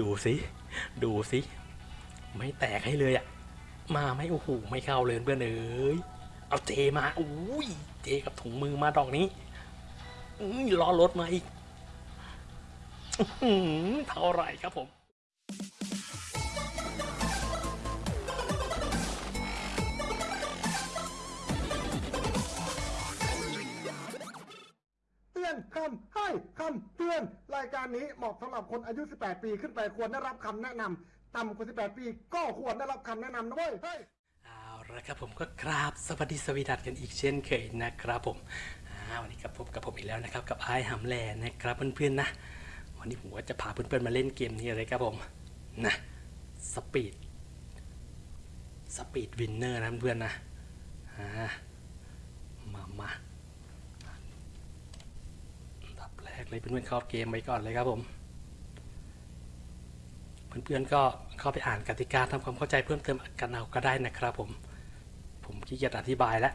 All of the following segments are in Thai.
ดูสิ ดูสิ ไม่แตกให้เลยอะมาไม่โอ้โหไม่เข้าเลยเพื่อนเอ้ยเอาเจมาอุ้ยเจกับถุงมือมาดอกนี้อุ้ยล้อรถมาอีกเท่าไหร่ครับผม อนคำให้คำเตือน รายการนี้เหมาะสำหรับคนอายุ 18 ปีขึ้นไปควรได้รับคำแนะนำต่ำกว่า 18 ปีก็ควรได้รับคำแนะนำนะเว้ยเฮ้ยเอาละครับผมก็กราบสวัสดีสวีดัสกันอีกเช่นเคยนะครับผมวันนี้กับพบกับผมอีกแล้วนะครับกับไอ้หำแลนะครับเพื่อนๆนะ วันนี้ผมก็จะพาเพื่อนๆมาเล่นเกมนี้เลยครับผมนะ speed Speed Winner นะเพื่อนนะมามาอัน ดับแรกเลยเพื่อนๆเข้าเกมไปก่อนเลยครับผม เพื่อนๆก็เข้าไปอ่านกติกาทำความเข้าใจเพิ่มเติมกันเอาก็ได้นะครับผม ผมขี้เกียจอธิบายแล้ว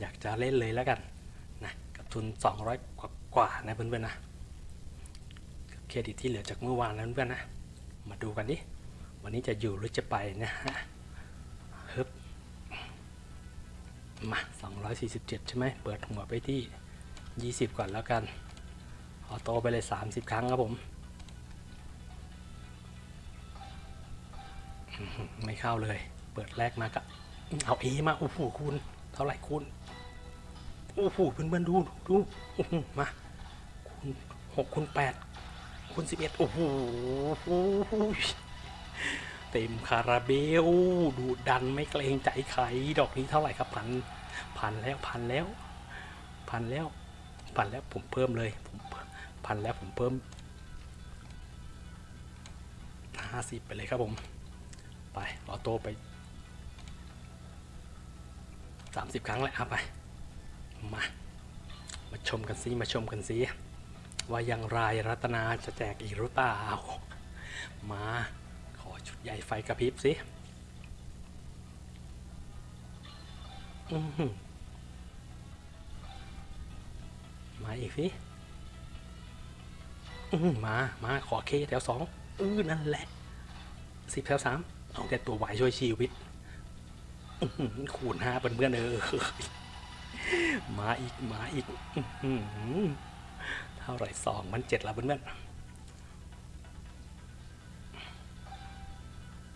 อยากจะเล่นเลยแล้วกันนะกับทุน 200 กว่ากว่านะเพื่อนๆนะเครดิตที่เหลือจากเมื่อวานนะเพื่อนๆนะมาดูกันดิวันนี้จะอยู่หรือจะไปนะฮะฮึบมา 247 ใช่ไหม เปิดหัวไปที่ 20 ก่อนแล้วกันออโตไปเลย 30 ครั้งครับผม ไม่เข้าเลย เปิดแรกมาก็เอาเอมาโอ้โหคูณเท่าไหร่คูณโอ้โหเพื่อนๆดูดูโอ้โหมาคูณหกคูณแปดคูณสิบเอ็ดโอ้โหเต็มคาราเบล ดูดันไม่เกรงใจใครดอกนี้เท่าไหร่ครับพันพันแล้วพันแล้ว พันแล้ว พันแล้วผมเพิ่มเลยผมพันแล้วผมเพิ่มห้าสิบไปเลยครับผม ไปออโต้ไปสามสิบครั้งแหละเอาไป มา มาชมกันซิมาชมกันซิว่าอย่างไรรัตนาจะแจกอีกหรือเปล่า มาขอชุดใหญ่ไฟกระพริบสิ อื้อ มาอีกสิมา มาขอเคแถวสองอือนั่นแหละสิบแถวสามเอาแต่ตัวไหวช่วยชีวิตอื้อหือคูณห้าเพื่อนๆเออมาอีกมาอีกเท่าไรสองมันเจ็ดละเพื่อนๆ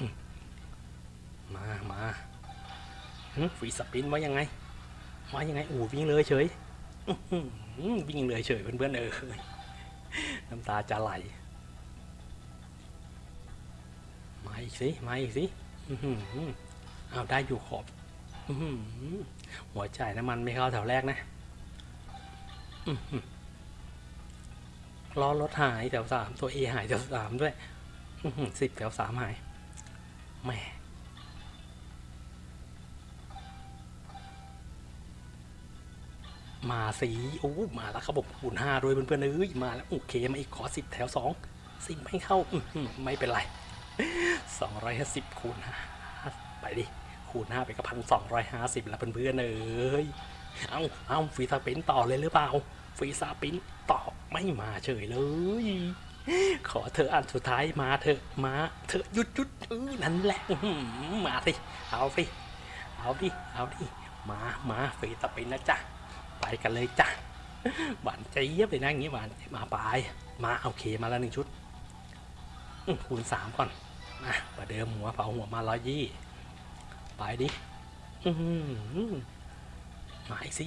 อืมมามาหึฟรีสปินว่ายังไงว่ายังไงอูวิ่งเลยเฉย วิ่งเลยเฉยเพื่อนๆเออน้ำตาจะไหลมาอีกสิมาอีกสิอื้อหือเอาได้อยู่ขอบหัวจ่ายน้ำมันไม่เข้าแถวแรกนะล้อรถหายแถวสามตัวเอหายแถวสามด้วยสิบแถวสามหายแหม มาสีโอ้มาแล้วครับผมคูณห้าด้วยเพื่อนๆเอ้ยมาแล้วโอเคมาอีกขอสิบแถวสองสิบไม่เข้าอื้อหือไม่เป็นไรสองร้อยห้าสิบคูณห้าไปดิคูณห้าไปก็พันสองร้อยห้าสิบแล้วเพื่อนๆเอ้ยเอาเอาฟรีสปินต่อเลยหรือเปล่าฟรีสปินต่อไม่มาเฉยเลย ขอเธออันสุดท้ายมาเถอะมาเธอะหยุดหยุดเออนั่นแหละมาสิเอาสิเอาดิเอาดิมามาฟรีสปินนะจ๊ะ ไปกันเลยจ้ะหวานใจเยียบเลยนะอย่างงี้หวานมาไปมาโอเคมาแล้วหนึ่งชุดคูณสามก่อนมาประเดิมหัวเผาหัวมาร้อยยี่ไปดิหมาอีกสิ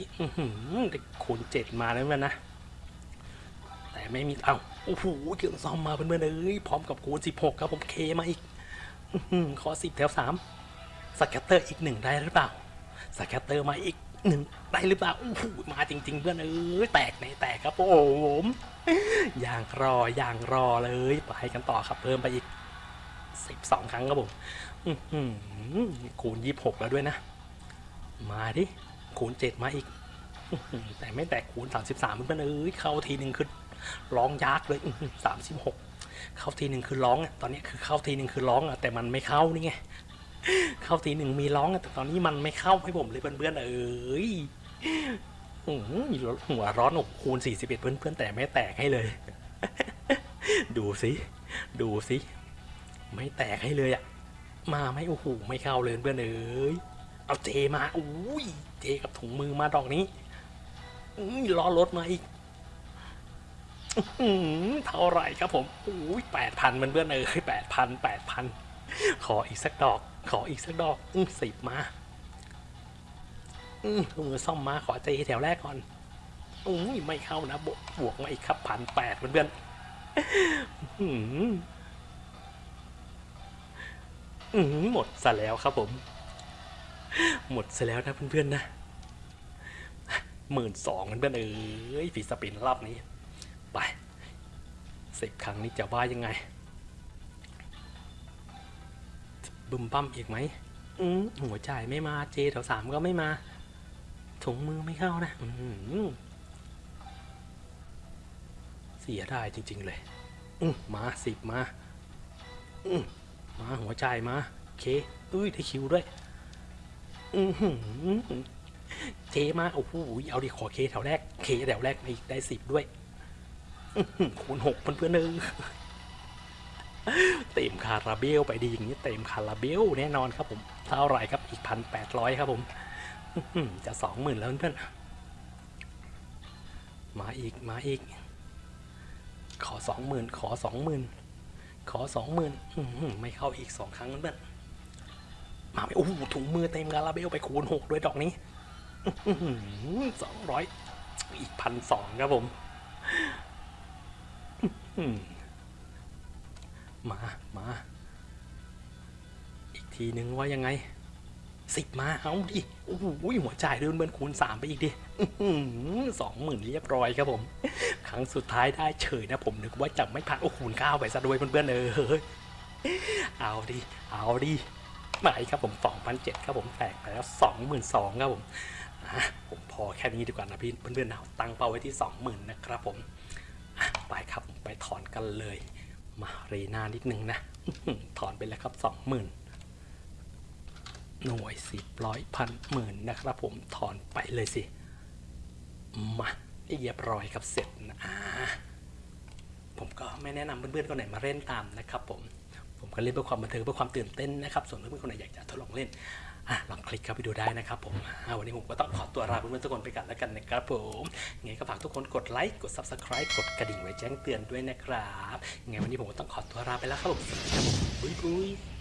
ได้คูณเจ็ดมาแล้วมันนะ แต่ไม่มีเอ้าโอ้โหเครื่องซ่อมมาเพื่อนๆเอ้ยพร้อมกับคูณสิบหกครับผมเคมาอีกข้อหือขอสิบแถวสามสแกตเตอร์อีกหนึ่งได้หรือเปล่าสแกตเตอร์มาอีก หนึ่งได้หรือเปล่าโอ้โหมาจริง ๆ เพื่อนเอ้ยแตกในแตกครับโอ้ผมอย่างรออย่างรอเลยไปกันต่อครับเพิ่มไปอีกสิบสองครั้งครับผมคูณยี่สิบหกแล้วด้วยนะ มาดิคูณเจ็ดมาอีกแต่ไม่แตกคูณสามสิบสามเพื่อนเอ้ยเข้าทีหนึ่งคือร้องยักษ์เลยสามสิบหกเข้าทีหนึ่งคือร้องอะตอนนี้คือเข้าทีหนึ่งคือร้องอะแต่มันไม่เข้านี่ไง เข้าทีหนึ่งมีร้องอะแต่ตอนนี้มันไม่เข้าให้ผมเลยเพื่อนๆเอ้ยมีหัวร้อนอกคูณ41เพื่อนๆแต่ไม่แตกให้เลย ดูสิดูสิไม่แตกให้เลยอะ มาไม่โอ้โหไม่เข้าเลยเพื่อนเอ้ยเอาเจมาอุ้ยเจกับถุงมือมาดอกนี้ล้อรถมาอีกเท่าไหร่ครับผมอุ้ยแปดพันมันเพื่อนเอ้ยแปดพันแปดพันขออีกสักดอก ขออีกสักดอก อื้อสิบมา อือมือซ่อมมาขอเจแถวแรกก่อนอุ้ยไม่เข้านะ บวกบวกมาอีกครับพันแปดเพื่อนอื้อหืออื้อหือหมดซะแล้วครับผม หมดซะแล้วนะเพื่อนๆนะหมื่นสองเพื่อนๆเอ้ยฝีสปินรอบนี้ ไปสิบครั้งนี้จะว่ายังไง บึมบั้มอีกไหมอืมหัวจ่ายไม่มาเจแถวสามก็ไม่มาถุงมือไม่เข้านะอืมเสียได้จริง ๆ เลย อืมมาสิบมาอืมมาหัวใจายมาโอเคอุ้ยได้คิวด้วย อือหือเจมาโอ้โหเอาดิขอเคแถวแรกเคแถวแรกอีกได้สิบด้วยอื้อหือคูณหกเพื่อนๆเออ เต็มคาราเบลไปดีอย่างนี้เต็มคาราเบลแน่นอนครับผม เท่าไรครับอีกพันแปดร้อยครับผมจะสองหมื่นแล้วเพื่อนมาอีกมาอีก ขอสองหมื่นขอสองหมื่นขอสองหมื่นไม่เข้าอีกสองครั้งเพื่อนมาไม่โอ้โหถุงมือเต็มกาลาเบลไปคูณหกด้วยดอกนี้สองร้อยอีกพันสองครับผม มา มา อีกทีนึงว่ายังไงสิบมาเอาดิโอ้โหหัวจ่ายเดินเบินคูณสามไปอีกดิสองหมื่นเรียบร้อยครับผม ครั้งสุดท้ายได้เฉยนะผมนึกว่าจะไม่ผ่านโอ้คูณเก้าไปซะด้วยเพื่อนๆเออเอาดิเอาดิมาอีกครับผม2,007ครับผมแตกไปแล้ว22,000ครับผมผมพอแค่นี้ดีกว่านะพี่เพื่อนๆนะตั้งเป้าไว้ที่20,000นนะครับผมไปครับไปถอนกันเลย มาเรนานิดนึงนะ ถอนไปแล้วครับ20,000หน่วยสิบร้อยพันหมื่นนะครับผมถอนไปเลยสิ มาเรียบร้อยครับเสร็จนะผมก็ไม่แนะนำเพื่อนๆคนไหนมาเล่นตามนะครับผม ผมก็เล่นเพื่อความบันเทิงเพื่อความตื่นเต้นนะครับ ส่วนเพื่อนๆคนไหนอยากจะทดลองเล่น ลองคลิกเข้าไปดูได้นะครับผมวันนี้ผมก็ต้องขอตัวลาเพื่อนๆทุกคนไปกันแล้วกันนะครับผมยังไงก็ฝากทุกคนกดไลค์กด subscribe กดกระดิ่งไว้แจ้งเตือนด้วยนะครับยังไงวันนี้ผมก็ต้องขอตัวลาไปแล้วครับผมสวัสดีครับผมบุยบุย